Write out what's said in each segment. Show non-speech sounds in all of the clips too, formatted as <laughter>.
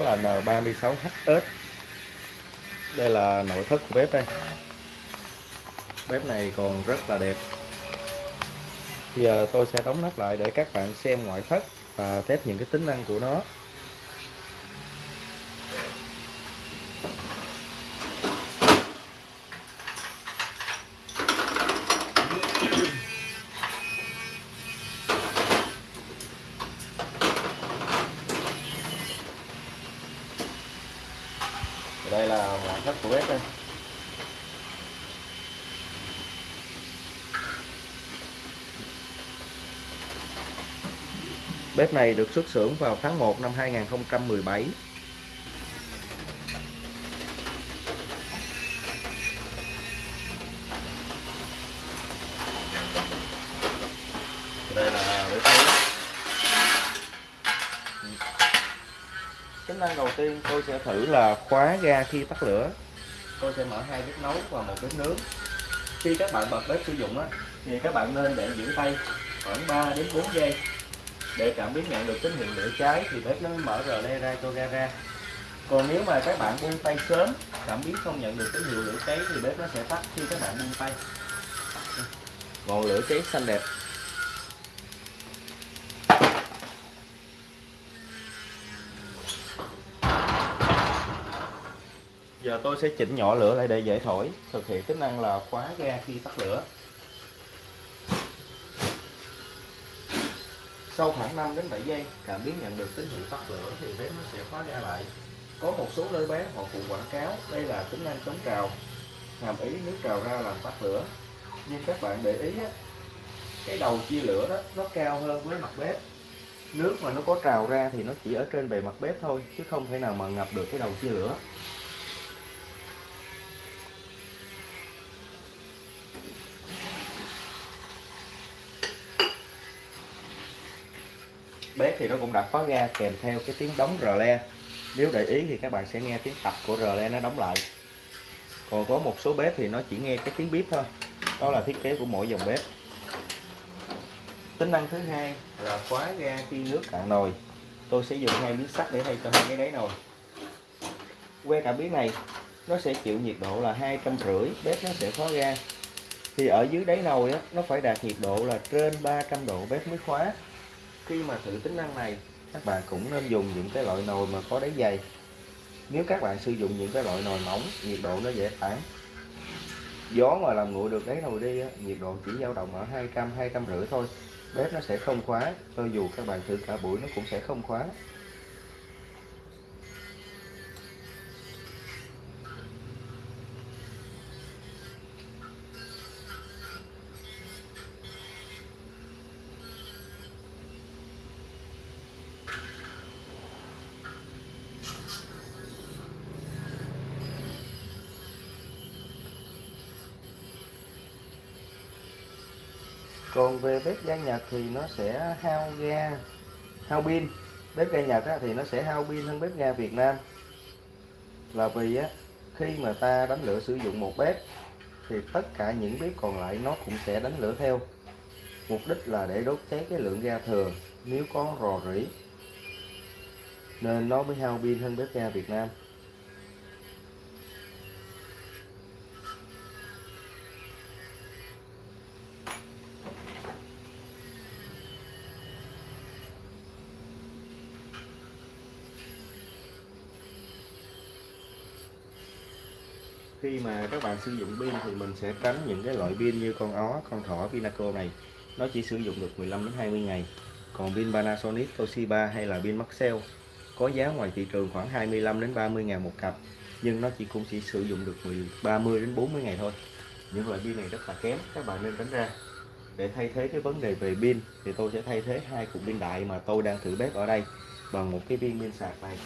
là N36HS đây là nội thất của bếp đây. Bếp này còn rất là đẹp. Bây giờ tôi sẽ đóng nắp lại để các bạn xem ngoại thất và test những cái tính năng của nó đây là ngoại thất của bếp đây. Bếp này được xuất xưởng vào tháng 1 năm 2017 Đây là bếp nướng Tính năng đầu tiên tôi sẽ thử là khóa ga khi tắt lửa. Tôi sẽ mở hai bếp nấu và một bếp nướng. Khi các bạn bật bếp sử dụng á, thì các bạn nên để giữ tay khoảng 3 đến 4 giây. Để cảm biến nhận được tín hiệu lửa cháy thì bếp nó mới mở rờ le ra cho ga ra. Còn nếu mà các bạn buông tay sớm cảm biến không nhận được tín hiệu lửa cháy thì bếp nó sẽ tắt khi các bạn buông tay. Ngọn lửa cháy xanh đẹp giờ tôi sẽ chỉnh nhỏ lửa lại để dễ thổi thực hiện tính năng là khóa ga khi tắt lửa. Sau khoảng 5 đến 7 giây cảm biến nhận được tín hiệu tắt lửa thì bếp nó sẽ khóa ra lại. Có một số nơi bán họ phụ quảng cáo đây là tính năng chống trào hàm ý nước trào ra làm tắt lửa. Nhưng các bạn để ý á, cái đầu chia lửa đó nó cao hơn với mặt bếp. Nước mà nó có trào ra thì nó chỉ ở trên bề mặt bếp thôi chứ không thể nào mà ngập được cái đầu chia lửa. Bếp thì nó cũng đã khóa ga kèm theo cái tiếng đóng rờ le. Nếu để ý thì các bạn sẽ nghe tiếng tập của rờ le nó đóng lại. Còn có một số bếp thì nó chỉ nghe cái tiếng bếp thôi. Đó là thiết kế của mỗi dòng bếp. Tính năng thứ hai là khóa ga khi nước cạn nồi. Tôi sẽ dùng hai miếng sắt để thay cho hai cái đáy nồi. Que cảm biến này nó sẽ chịu nhiệt độ là hai trăm rưỡi bếp nó sẽ khóa ga. Thì ở dưới đáy nồi á, nó phải đạt nhiệt độ là trên 300 độ bếp mới khóa khi mà thử tính năng này, các bạn cũng nên dùng những cái loại nồi mà có đáy dày. Nếu các bạn sử dụng những cái loại nồi mỏng, nhiệt độ nó dễ tản gió mà làm nguội được đáy nồi đi nhiệt độ chỉ dao động ở 200 250 thôi. Bếp nó sẽ không khóa, cho dù các bạn thử cả buổi nó cũng sẽ không khóa. Còn về bếp ga Nhật thì nó sẽ hao ga hao pin. Bếp ga Nhật á, thì nó sẽ hao pin hơn bếp ga Việt Nam. Là vì á, khi mà ta đánh lửa sử dụng một bếp thì tất cả những bếp còn lại nó cũng sẽ đánh lửa theo. Mục đích là để đốt cháy cái lượng ga thừa nếu có rò rỉ nên nó mới hao pin hơn bếp ga Việt Nam. Khi mà các bạn sử dụng pin thì mình sẽ tránh những cái loại pin như con ó, con thỏ, Pinaco này. Nó chỉ sử dụng được 15 đến 20 ngày. Còn pin Panasonic, Toshiba hay là pin Maxell có giá ngoài thị trường khoảng 25 đến 30 ngàn một cặp nhưng nó chỉ cũng chỉ sử dụng được 30 đến 40 ngày thôi. Những loại pin này rất là kém các bạn nên tránh ra. Để thay thế cái vấn đề về pin thì tôi sẽ thay thế hai cục pin đại mà tôi đang thử bếp ở đây bằng một cái pin pin sạc này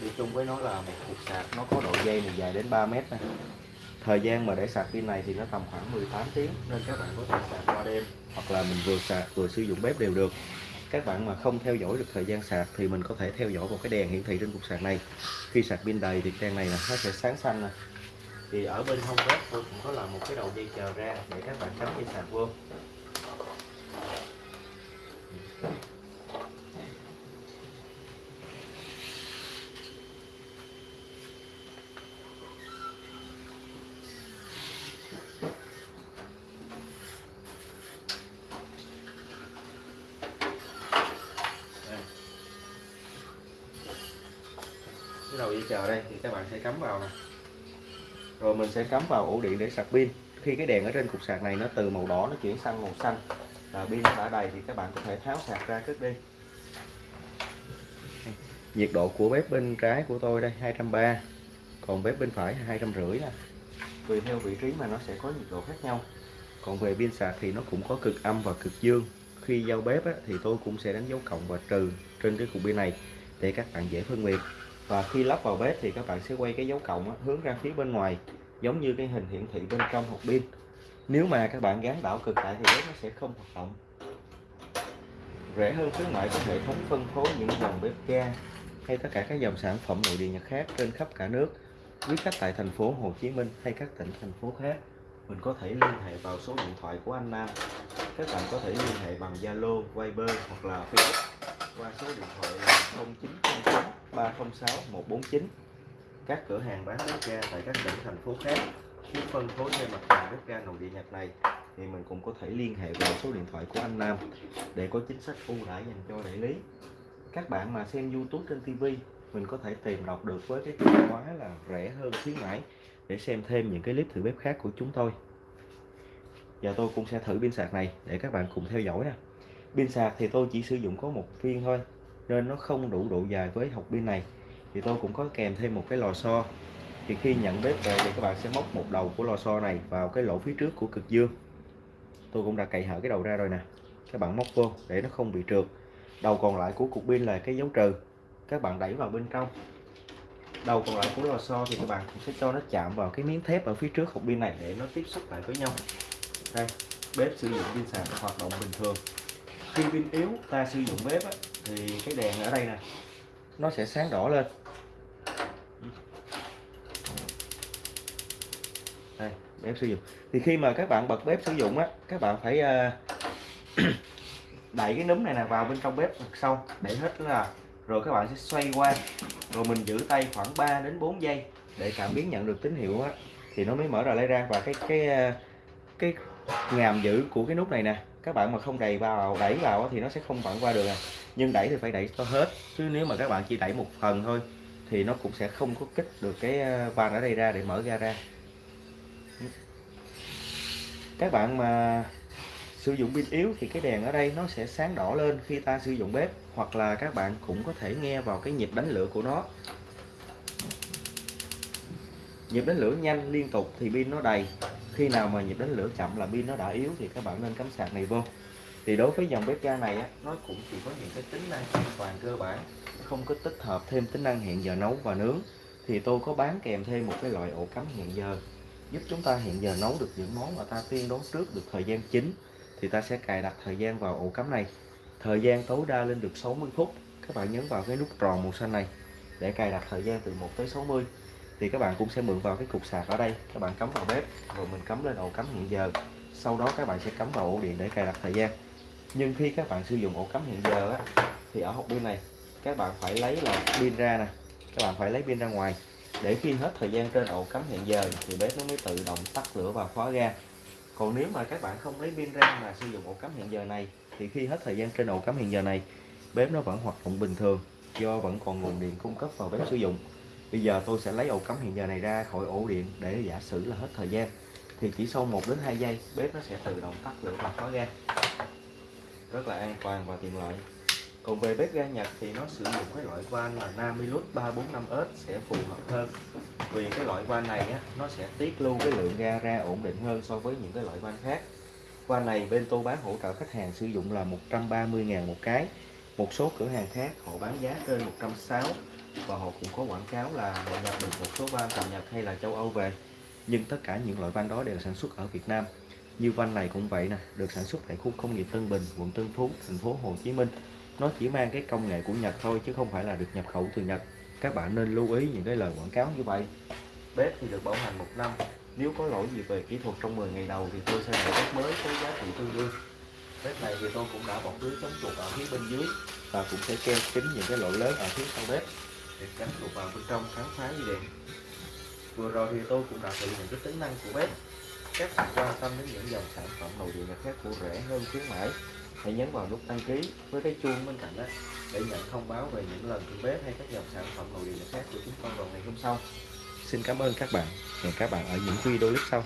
đi chung với nó là một cục sạc, nó có độ dây này dài đến 3 mét này. thời gian mà để sạc pin này thì nó tầm khoảng 18 tiếng, nên các bạn có thể sạc qua đêm hoặc là mình vừa sạc, vừa sử dụng bếp đều được các bạn mà không theo dõi được thời gian sạc thì mình có thể theo dõi một cái đèn hiển thị trên cục sạc này khi sạc pin đầy thì đèn này là nó sẽ sáng xanh này. thì ở bên hông bếp tôi cũng có làm một cái đầu dây chờ ra để các bạn cắm dây sạc vô cái đầu dây chờ đây thì các bạn sẽ cắm vào nè. Rồi mình sẽ cắm vào ổ điện để sạc pin. Khi cái đèn ở trên cục sạc này nó từ màu đỏ nó chuyển sang màu xanh là pin đã đầy thì các bạn có thể tháo sạc ra cất đi. Nhiệt độ của bếp bên trái của tôi đây 230 còn bếp bên phải hai trăm rưỡi nè. Tùy theo vị trí mà nó sẽ có nhiệt độ khác nhau. Còn về pin sạc thì nó cũng có cực âm và cực dương. Khi giao bếp á, thì tôi cũng sẽ đánh dấu cộng và trừ trên cái cục pin này để các bạn dễ phân biệt và khi lắp vào bếp thì các bạn sẽ quay cái dấu cộng á, hướng ra phía bên ngoài giống như cái hình hiển thị bên trong hộp pin. Nếu mà các bạn gắn đảo cực lại thì bếp nó sẽ không hoạt động. Rẻ hơn khuyến mại có hệ thống phân phối những dòng bếp ga hay tất cả các dòng sản phẩm nội địa nhật khác trên khắp cả nước quý khách tại thành phố Hồ Chí Minh hay các tỉnh thành phố khác. Mình có thể liên hệ vào số điện thoại của anh Nam. Các bạn có thể liên hệ bằng Zalo, Viber hoặc là Facebook qua số điện thoại 306 149 các cửa hàng bán bếp ga tại các tỉnh, thành phố khác muốn phân phối thêm mặt hàng bếp ga nội địa Nhật này thì mình cũng có thể liên hệ vào số điện thoại của anh Nam để có chính sách ưu đãi dành cho đại lý. Các bạn mà xem YouTube trên TV mình có thể tìm đọc được với cái từ khóa là rẻ hơn khuyến mãi để xem thêm những cái clip thử bếp khác của chúng tôi. Giờ tôi cũng sẽ thử pin sạc này để các bạn cùng theo dõi nè. Pin sạc thì tôi chỉ sử dụng có một viên thôi nên nó không đủ độ dài với học pin này. Thì tôi cũng có kèm thêm một cái lò xo. Thì khi nhận bếp về thì các bạn sẽ móc một đầu của lò xo này vào cái lỗ phía trước của cực dương. Tôi cũng đã cậy hở cái đầu ra rồi nè. Các bạn móc vô để nó không bị trượt. Đầu còn lại của cục pin là cái dấu trừ. Các bạn đẩy vào bên trong. Đầu còn lại của lò xo thì các bạn cũng sẽ cho nó chạm vào cái miếng thép ở phía trước hộp pin này để nó tiếp xúc lại với nhau. Đây bếp sử dụng pin sạc hoạt động bình thường. Khi pin yếu ta sử dụng bếp á, thì cái đèn ở đây nè, nó sẽ sáng đỏ lên. Đây bếp sử dụng. Thì khi mà các bạn bật bếp sử dụng á, các bạn phải ờ, <coughs> đẩy cái núm này nè vào bên trong bếp thật sâu để hết là, rồi các bạn sẽ xoay qua. Rồi mình giữ tay khoảng 3 đến 4 giây để cảm biến nhận được tín hiệu á, thì nó mới mở ra lấy ra. Và cái cái ờ, cái ngàm giữ của cái nút này nè, các bạn mà không đầy vào, đẩy vào thì nó sẽ không vặn qua được à nhưng đẩy thì phải đẩy cho hết. Chứ nếu mà các bạn chỉ đẩy một phần thôi, thì nó cũng sẽ không có kích được cái ờ, van ở đây ra để mở ra ra. Các bạn mà sử dụng pin yếu thì cái đèn ở đây nó sẽ sáng đỏ lên khi ta sử dụng bếp, hoặc là các bạn cũng có thể nghe vào cái nhịp đánh lửa của nó. Nhịp đánh lửa nhanh liên tục thì pin nó đầy. Khi nào mà nhịp đánh lửa chậm là pin nó đã yếu thì các bạn nên cắm sạc này vô thì đối với dòng bếp ga này á, nó cũng chỉ có những cái tính năng an toàn cơ bản không có tích hợp thêm tính năng hẹn giờ nấu và nướng. Thì tôi có bán kèm thêm một cái loại ổ cắm hẹn giờ giúp chúng ta hẹn giờ nấu được những món mà ta tiên đoán trước được thời gian chính. Thì ta sẽ cài đặt thời gian vào ổ cắm này. Thời gian tối đa lên được 60 phút. Các bạn nhấn vào cái nút tròn màu xanh này để cài đặt thời gian từ 1 tới 60 thì các bạn cũng sẽ mượn vào cái cục sạc ở đây. Các bạn cắm vào bếp rồi mình cắm lên ổ cắm hẹn giờ. Sau đó các bạn sẽ cắm vào ổ điện để cài đặt thời gian nhưng khi các bạn sử dụng ổ cắm hiện giờ á, thì ở hộp pin này các bạn phải lấy là pin ra nè. Các bạn phải lấy pin ra ngoài. Để khi hết thời gian trên ổ cắm hẹn giờ thì bếp nó mới tự động tắt lửa và khóa ga. Còn nếu mà các bạn không lấy pin ra mà sử dụng ổ cắm hẹn giờ này thì khi hết thời gian trên ổ cắm hẹn giờ này bếp nó vẫn hoạt động bình thường do vẫn còn nguồn điện cung cấp vào bếp sử dụng. Bây giờ tôi sẽ lấy ổ cắm hẹn giờ này ra khỏi ổ điện để giả sử là hết thời gian. Thì chỉ sau 1 đến 2 giây bếp nó sẽ tự động tắt lửa và khóa ga rất là an toàn và tiện lợi. Còn về bếp ga Nhật thì nó sử dụng cái loại van là Namilus 345S sẽ phù hợp hơn. Vì cái loại van này á, nó sẽ tiết lưu cái lượng ga ra ổn định hơn so với những cái loại van khác. Van này bên tôi bán hỗ trợ khách hàng sử dụng là 130.000 một cái. Một số cửa hàng khác họ bán giá trên 160 và họ cũng có quảng cáo là họ nhập được một số van từ Nhật hay là châu Âu về. Nhưng tất cả những loại van đó đều sản xuất ở Việt Nam như van này cũng vậy nè, được sản xuất tại khu công nghiệp Tân Bình, quận Tân Phú, thành phố Hồ Chí Minh. Nó chỉ mang cái công nghệ của Nhật thôi, chứ không phải là được nhập khẩu từ Nhật. Các bạn nên lưu ý những cái lời quảng cáo như vậy. Bếp thì được bảo hành một năm. Nếu có lỗi gì về kỹ thuật trong 10 ngày đầu thì tôi sẽ đổi bếp mới với giá trị tương đương. Bếp này thì tôi cũng đã bọc lưới chống chuột ở phía bên dưới và cũng sẽ keo kín những cái lỗ lớn ở phía sau bếp để tránh chuột vào bên trong khám phá dây điện. Vừa rồi thì tôi cũng đã thử những cái tính năng của bếp các bạn quan tâm đến những dòng sản phẩm nội địa nhật khác của rẻ hơn khuyến mãi. Hãy nhấn vào nút đăng ký với cái chuông bên cạnh đó để nhận thông báo về những lần thử bếp hay các dòng sản phẩm nội địa khác của chúng con vào ngày hôm sau. Xin cảm ơn các bạn. Hẹn các bạn ở những video clip sau.